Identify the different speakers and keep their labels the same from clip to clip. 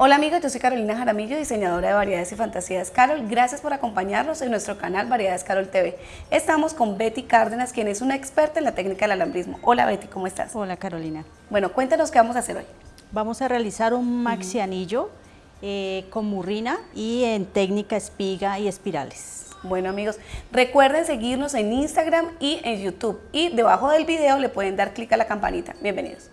Speaker 1: Hola amigos, yo soy Carolina Jaramillo, diseñadora de Variedades y Fantasías Carol. Gracias por acompañarnos en nuestro canal Variedades Carol TV. Estamos con Betty Cárdenas, quien es una experta en la técnica del alambrismo. Hola Betty, ¿cómo estás?
Speaker 2: Hola Carolina.
Speaker 1: Bueno, cuéntanos qué vamos a hacer hoy.
Speaker 2: Vamos a realizar un maxi anillo eh, con murrina y en técnica espiga y espirales.
Speaker 1: Bueno amigos, recuerden seguirnos en Instagram y en YouTube y debajo del video le pueden dar clic a la campanita. Bienvenidos.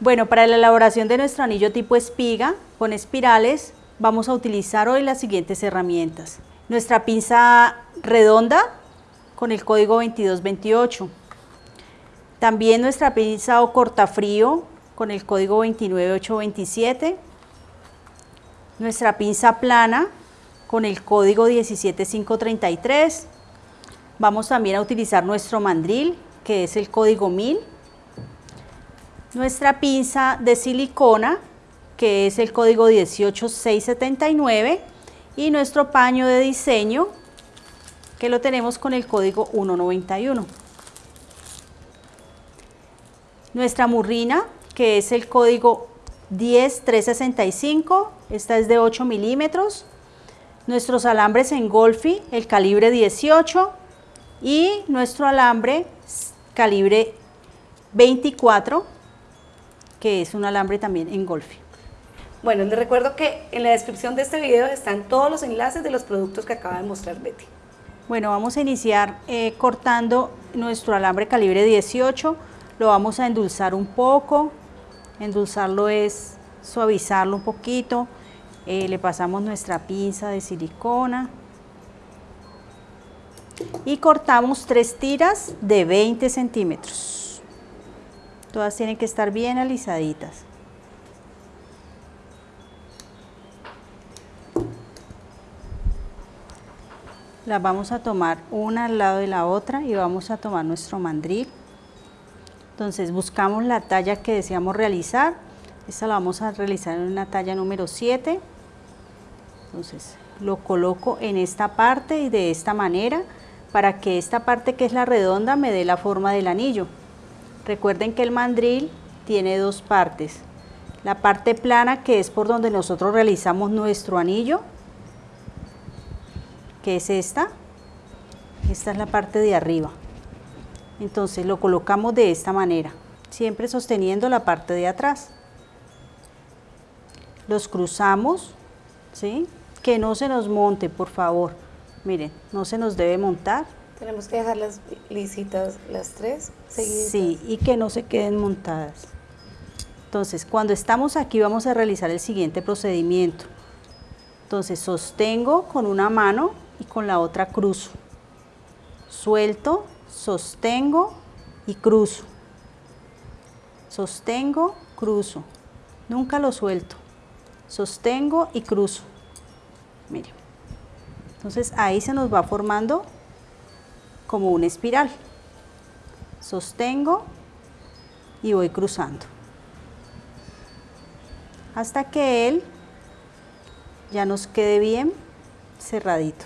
Speaker 2: Bueno, para la elaboración de nuestro anillo tipo espiga con espirales vamos a utilizar hoy las siguientes herramientas. Nuestra pinza redonda con el código 2228. También nuestra pinza o cortafrío con el código 29827. Nuestra pinza plana con el código 17533. Vamos también a utilizar nuestro mandril, que es el código 1000 nuestra pinza de silicona, que es el código 18679, y nuestro paño de diseño, que lo tenemos con el código 191. Nuestra murrina, que es el código 10365, esta es de 8 milímetros. Nuestros alambres en Golfi, el calibre 18, y nuestro alambre calibre 24 que es un alambre también en golfe.
Speaker 1: Bueno, les recuerdo que en la descripción de este video están todos los enlaces de los productos que acaba de mostrar Betty.
Speaker 2: Bueno, vamos a iniciar eh, cortando nuestro alambre calibre 18, lo vamos a endulzar un poco, endulzarlo es suavizarlo un poquito, eh, le pasamos nuestra pinza de silicona y cortamos tres tiras de 20 centímetros. Todas tienen que estar bien alisaditas. Las vamos a tomar una al lado de la otra y vamos a tomar nuestro mandril. Entonces buscamos la talla que deseamos realizar. Esta la vamos a realizar en una talla número 7. Entonces lo coloco en esta parte y de esta manera para que esta parte que es la redonda me dé la forma del anillo. Recuerden que el mandril tiene dos partes. La parte plana que es por donde nosotros realizamos nuestro anillo, que es esta. Esta es la parte de arriba. Entonces lo colocamos de esta manera, siempre sosteniendo la parte de atrás. Los cruzamos, ¿sí? Que no se nos monte, por favor. Miren, no se nos debe montar
Speaker 1: tenemos que dejarlas lisitas las tres seguidas.
Speaker 2: Sí, y que no se queden montadas. Entonces, cuando estamos aquí vamos a realizar el siguiente procedimiento. Entonces, sostengo con una mano y con la otra cruzo. Suelto, sostengo y cruzo. Sostengo, cruzo. Nunca lo suelto. Sostengo y cruzo. Miren. Entonces, ahí se nos va formando como una espiral. Sostengo y voy cruzando. Hasta que él ya nos quede bien cerradito.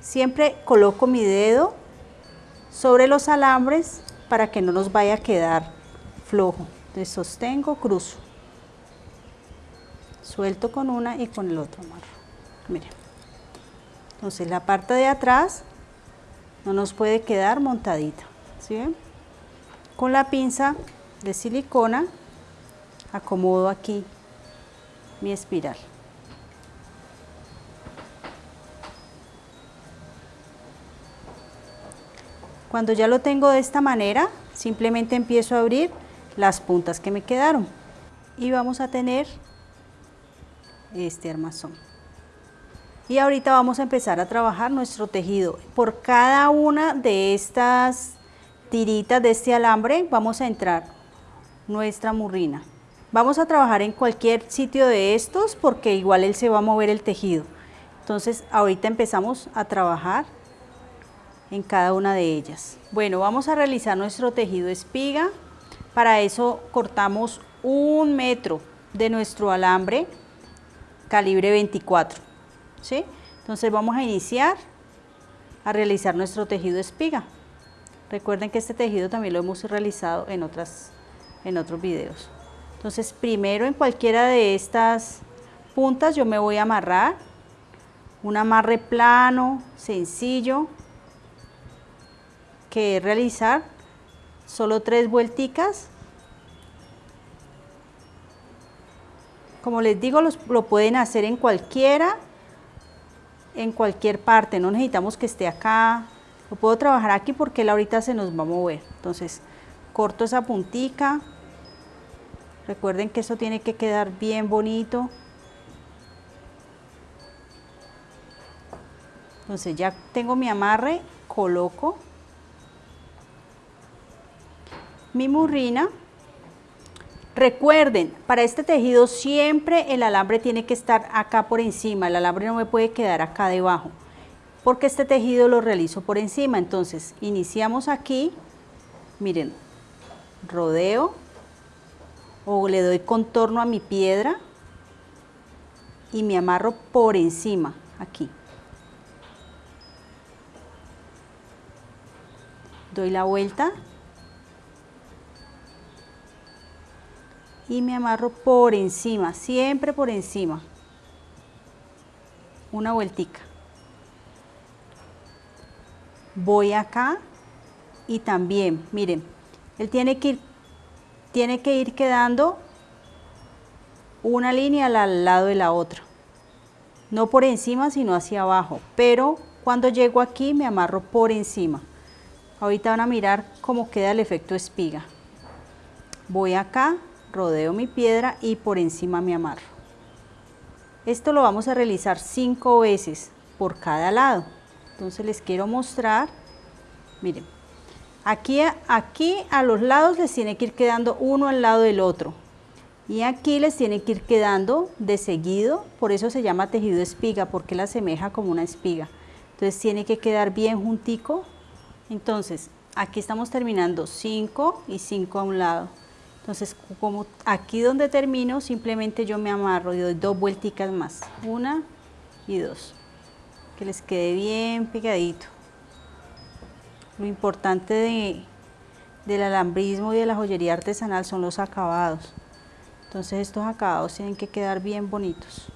Speaker 2: Siempre coloco mi dedo sobre los alambres para que no nos vaya a quedar flojo. Entonces sostengo, cruzo. Suelto con una y con el otro amarro. Miren. Entonces la parte de atrás no nos puede quedar montadita. ¿sí? Con la pinza de silicona acomodo aquí mi espiral. Cuando ya lo tengo de esta manera, simplemente empiezo a abrir las puntas que me quedaron y vamos a tener este armazón. Y ahorita vamos a empezar a trabajar nuestro tejido. Por cada una de estas tiritas de este alambre vamos a entrar nuestra murrina. Vamos a trabajar en cualquier sitio de estos porque igual él se va a mover el tejido. Entonces ahorita empezamos a trabajar en cada una de ellas. Bueno, vamos a realizar nuestro tejido espiga. Para eso cortamos un metro de nuestro alambre calibre 24. Entonces vamos a iniciar a realizar nuestro tejido espiga. Recuerden que este tejido también lo hemos realizado en otras en otros videos. Entonces primero en cualquiera de estas puntas yo me voy a amarrar, un amarre plano, sencillo, que es realizar solo tres vuelticas. Como les digo, lo pueden hacer en cualquiera, en cualquier parte, no necesitamos que esté acá, lo puedo trabajar aquí porque él ahorita se nos va a mover. Entonces, corto esa puntica, recuerden que eso tiene que quedar bien bonito. Entonces ya tengo mi amarre, coloco mi murrina. Recuerden, para este tejido siempre el alambre tiene que estar acá por encima, el alambre no me puede quedar acá debajo, porque este tejido lo realizo por encima. Entonces, iniciamos aquí, miren, rodeo o le doy contorno a mi piedra y me amarro por encima, aquí. Doy la vuelta y me amarro por encima, siempre por encima. Una vueltica. Voy acá y también, miren, él tiene que ir, tiene que ir quedando una línea al lado de la otra. No por encima, sino hacia abajo. Pero cuando llego aquí me amarro por encima. Ahorita van a mirar cómo queda el efecto espiga. Voy acá, rodeo mi piedra y por encima me amarro. Esto lo vamos a realizar cinco veces por cada lado. Entonces les quiero mostrar, miren, aquí, aquí a los lados les tiene que ir quedando uno al lado del otro. Y aquí les tiene que ir quedando de seguido, por eso se llama tejido espiga, porque la asemeja como una espiga. Entonces tiene que quedar bien juntico. Entonces, aquí estamos terminando 5 y 5 a un lado. Entonces, como aquí donde termino, simplemente yo me amarro y doy dos vuelticas más. Una y dos. Que les quede bien pegadito. Lo importante del alambrismo y de la joyería artesanal son los acabados. Entonces estos acabados tienen que quedar bien bonitos.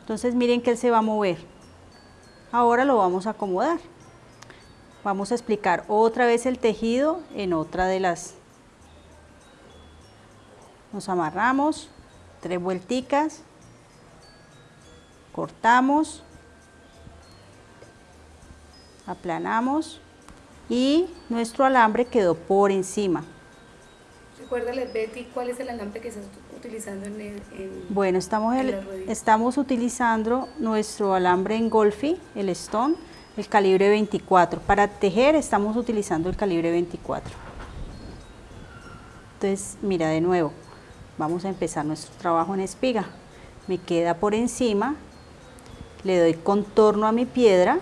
Speaker 2: Entonces miren que él se va a mover. Ahora lo vamos a acomodar. Vamos a explicar otra vez el tejido en otra de las... Nos amarramos, tres vuelticas, cortamos, aplanamos y nuestro alambre quedó por encima.
Speaker 1: Recuérdale Betty cuál es el alambre que estás utilizando en, el,
Speaker 2: Bueno, estamos, estamos utilizando nuestro alambre en Golfi, el Stone, el calibre 24. Para tejer estamos utilizando el calibre 24. Entonces, mira de nuevo, vamos a empezar nuestro trabajo en espiga. Me queda por encima, le doy contorno a mi piedra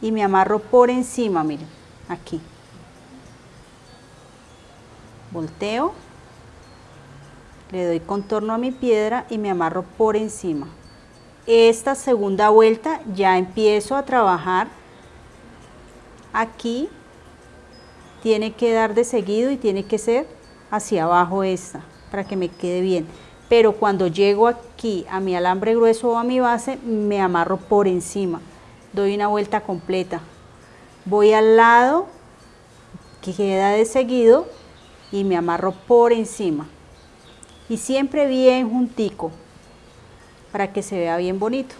Speaker 2: y me amarro por encima, miren, aquí. Volteo, le doy contorno a mi piedra y me amarro por encima esta segunda vuelta ya empiezo a trabajar. Aquí tiene que dar de seguido y tiene que ser hacia abajo esta para que me quede bien. Pero cuando llego aquí a mi alambre grueso o a mi base me amarro por encima. Doy una vuelta completa. Voy al lado que queda de seguido y me amarro por encima. Y siempre bien juntico para que se vea bien bonito.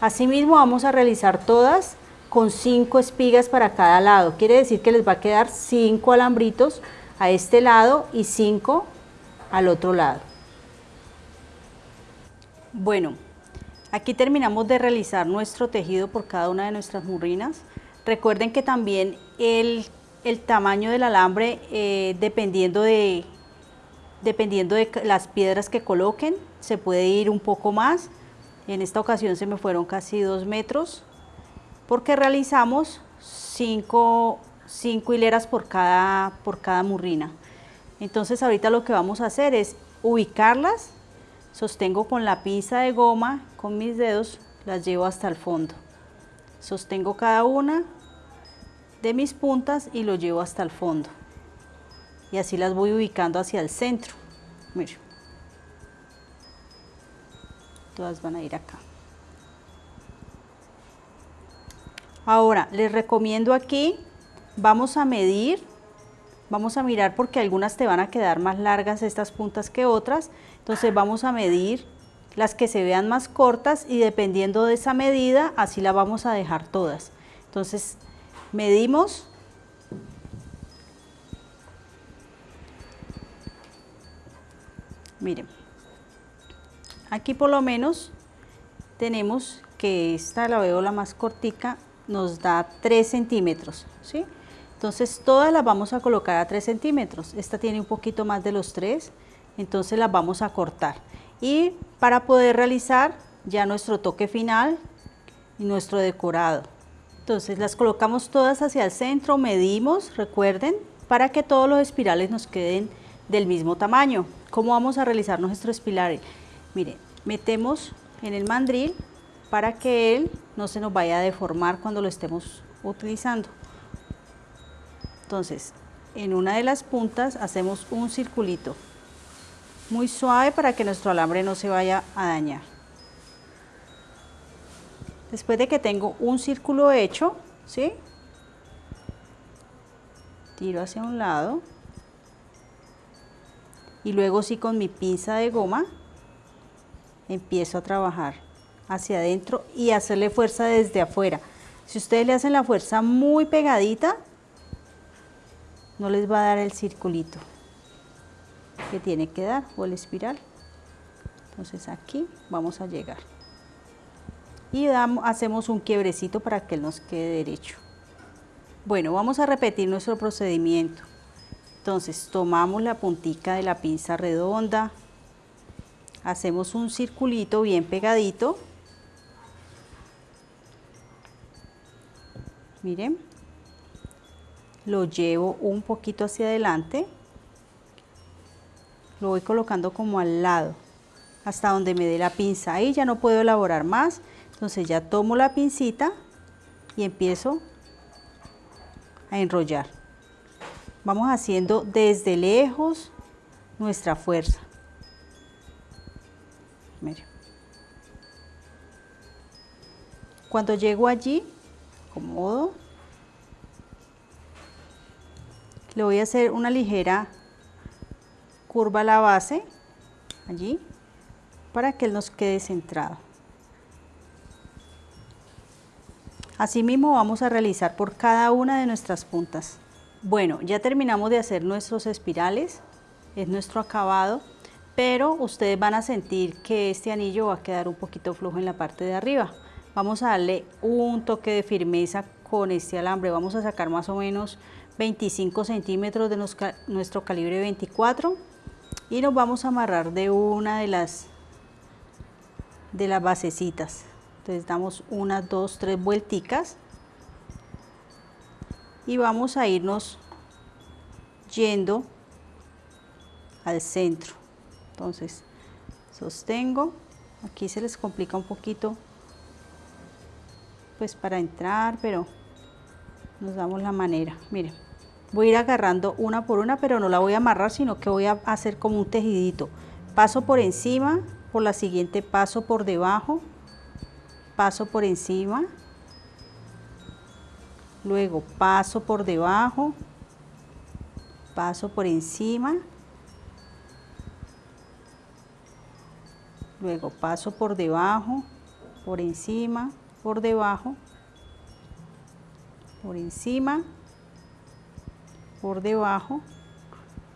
Speaker 2: Asimismo vamos a realizar todas con cinco espigas para cada lado. Quiere decir que les va a quedar cinco alambritos a este lado y cinco al otro lado. Bueno, aquí terminamos de realizar nuestro tejido por cada una de nuestras murrinas. Recuerden que también el, tamaño del alambre, eh, dependiendo, de, dependiendo de las piedras que coloquen, se puede ir un poco más. En esta ocasión se me fueron casi dos metros porque realizamos cinco, hileras por cada, por cada murrina. Entonces ahorita lo que vamos a hacer es ubicarlas, sostengo con la pinza de goma, con mis dedos, las llevo hasta el fondo. Sostengo cada una, de mis puntas y lo llevo hasta el fondo. Y así las voy ubicando hacia el centro. Miren. Todas van a ir acá. Ahora, les recomiendo aquí, vamos a medir, vamos a mirar porque algunas te van a quedar más largas estas puntas que otras. Entonces vamos a medir las que se vean más cortas y dependiendo de esa medida, así la vamos a dejar todas. Entonces, medimos. Miren, aquí por lo menos tenemos que esta la veo la más cortica, nos da 3 centímetros, ¿sí? Entonces todas las vamos a colocar a 3 centímetros. Esta tiene un poquito más de los 3, entonces las vamos a cortar y para poder realizar ya nuestro toque final y nuestro decorado. Entonces las colocamos todas hacia el centro, medimos, recuerden, para que todos los espirales nos queden del mismo tamaño. ¿Cómo vamos a realizar nuestro espiral? Miren, metemos en el mandril para que él no se nos vaya a deformar cuando lo estemos utilizando. Entonces, en una de las puntas hacemos un circulito muy suave para que nuestro alambre no se vaya a dañar. Después de que tengo un círculo hecho, ¿sí? Tiro hacia un lado y luego sí con mi pinza de goma empiezo a trabajar hacia adentro y hacerle fuerza desde afuera. Si ustedes le hacen la fuerza muy pegadita, no les va a dar el circulito que tiene que dar o el espiral. Entonces aquí vamos a llegar. Y damos, hacemos un quiebrecito para que nos quede derecho. Bueno, vamos a repetir nuestro procedimiento. Entonces tomamos la puntica de la pinza redonda, hacemos un circulito bien pegadito. Miren, lo llevo un poquito hacia adelante. Lo voy colocando como al lado hasta donde me dé la pinza. Ahí ya no puedo elaborar más. Entonces ya tomo la pincita y empiezo a enrollar. Vamos haciendo desde lejos nuestra fuerza cuando llego allí acomodo le voy a hacer una ligera curva la base allí para que él nos quede centrado. Asimismo vamos a realizar por cada una de nuestras puntas. Bueno, ya terminamos de hacer nuestros espirales, es nuestro acabado, pero ustedes van a sentir que este anillo va a quedar un poquito flojo en la parte de arriba. Vamos a darle un toque de firmeza con este alambre, vamos a sacar más o menos 25 centímetros de nuestro calibre 24 y nos vamos a amarrar de una de las de las basecitas. Entonces damos unas dos tres vuelticas y vamos a irnos yendo al centro entonces sostengo aquí se les complica un poquito pues para entrar pero nos damos la manera miren voy a ir agarrando una por una, pero no la voy a amarrar, sino que voy a hacer como un tejidito. Paso por encima, por la siguiente paso por debajo, paso por encima, luego paso por debajo, paso por encima, luego paso por debajo, por encima, por debajo, por encima, por debajo.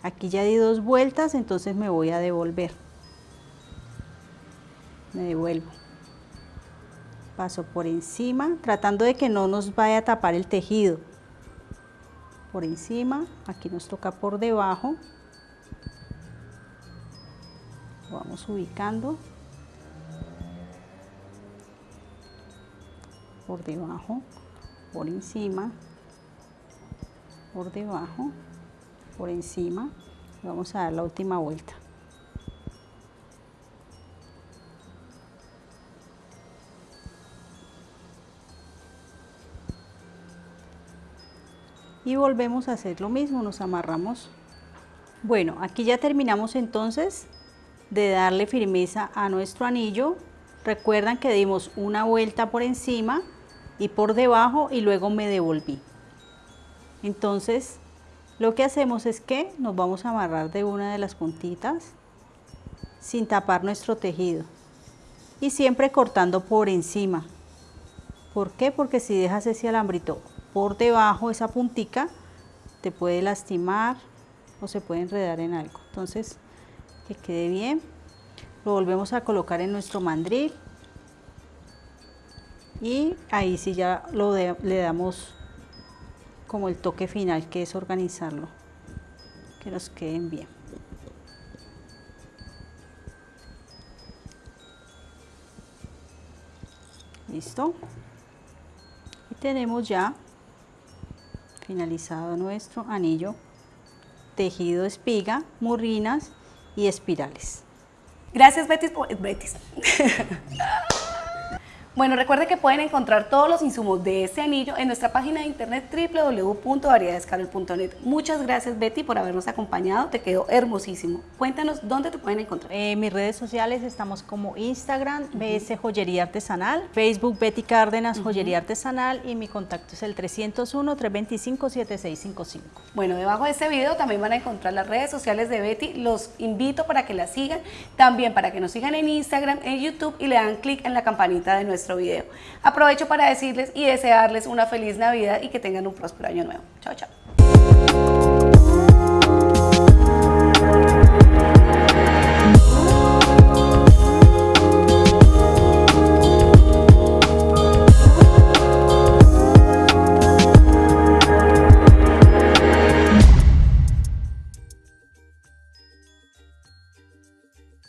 Speaker 2: Aquí ya di dos vueltas entonces me voy a devolver. Me devuelvo. Paso por encima tratando de que no nos vaya a tapar el tejido. Por encima aquí nos toca por debajo. Vamos ubicando por debajo por encima por debajo, por encima, vamos a dar la última vuelta. y volvemos a hacer lo mismo, nos amarramos. Bueno, aquí ya terminamos entonces de darle firmeza a nuestro anillo. Recuerdan que dimos una vuelta por encima y por debajo y luego me devolví. Entonces, lo que hacemos es que nos vamos a amarrar de una de las puntitas sin tapar nuestro tejido y siempre cortando por encima. ¿Por qué? Porque si dejas ese alambrito por debajo, esa puntica, te puede lastimar o se puede enredar en algo. Entonces, que quede bien. Lo volvemos a colocar en nuestro mandril y ahí sí ya lo le damos como el toque final que es organizarlo, que nos queden bien. Listo. Y tenemos ya finalizado nuestro anillo tejido espiga, murrinas y espirales.
Speaker 1: Gracias Betis. Betis. Bueno, recuerde que pueden encontrar todos los insumos de este anillo en nuestra página de internet www.variedadescarol.net. Muchas gracias Betty por habernos acompañado, te quedó hermosísimo. Cuéntanos dónde te pueden encontrar.
Speaker 2: En mis redes sociales estamos como Instagram, BS Joyería Artesanal, Facebook Betty Cárdenas Joyería Artesanal y mi contacto es el 301-325-7655.
Speaker 1: Bueno, debajo de este video también van a encontrar las redes sociales de Betty, los invito para que la sigan, también para que nos sigan en Instagram, en YouTube y le dan clic en la campanita de video. Aprovecho para decirles y desearles una feliz Navidad y que tengan un próspero año nuevo. Chao, chao.